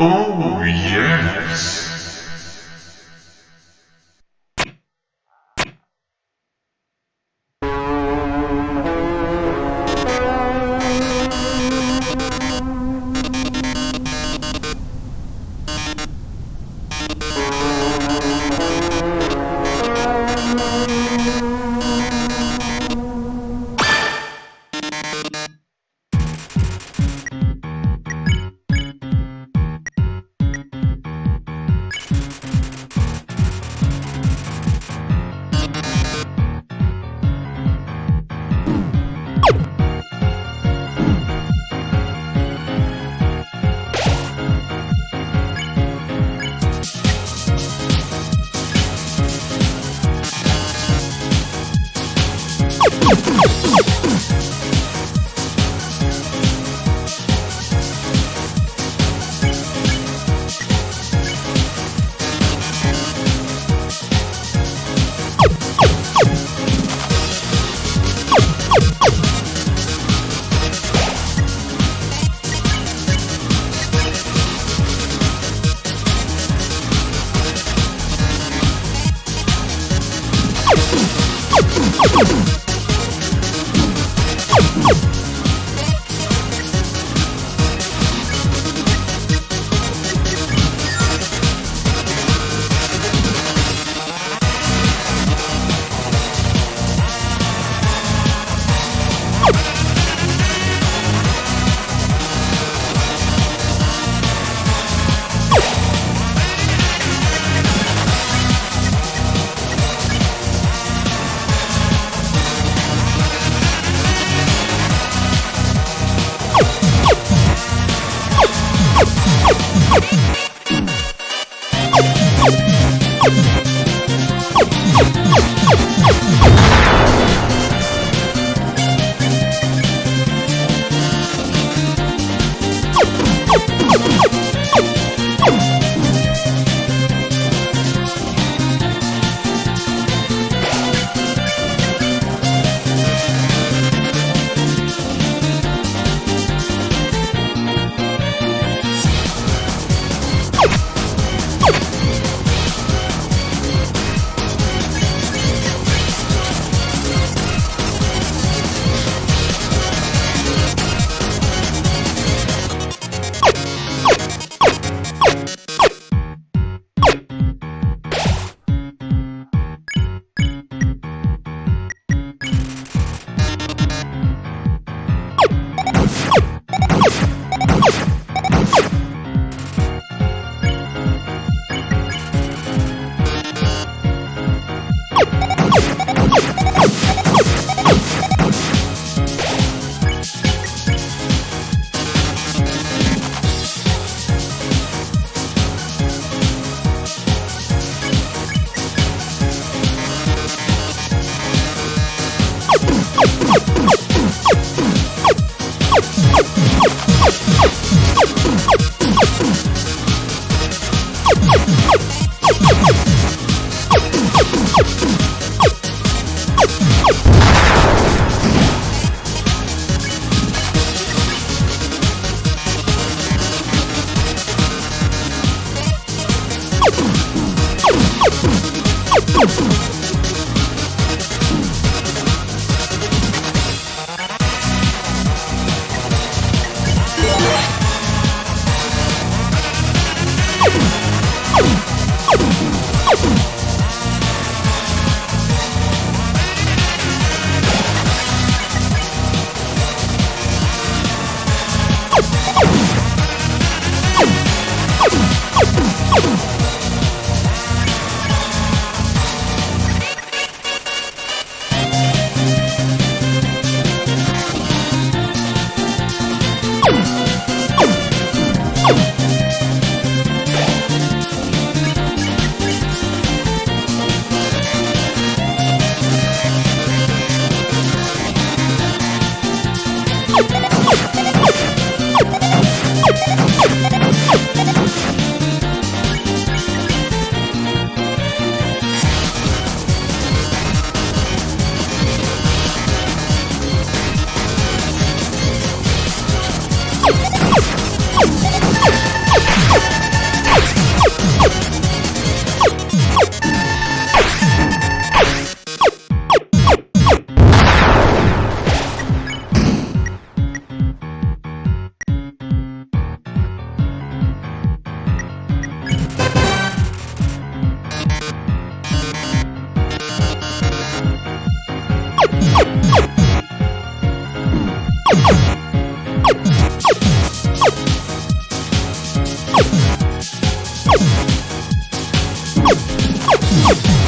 Oh, yes. Woo! Yeah.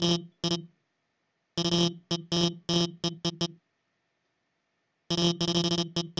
Thank you.